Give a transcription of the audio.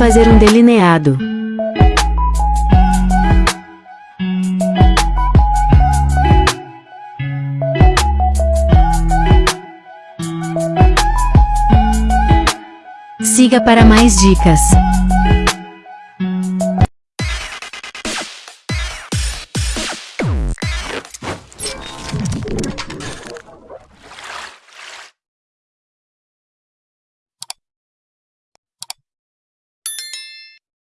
fazer um delineado. Siga para mais dicas.